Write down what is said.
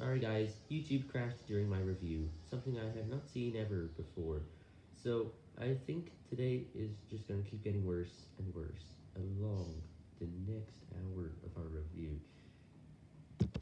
Sorry guys, YouTube crashed during my review, something I have not seen ever before. So, I think today is just going to keep getting worse and worse along the next hour.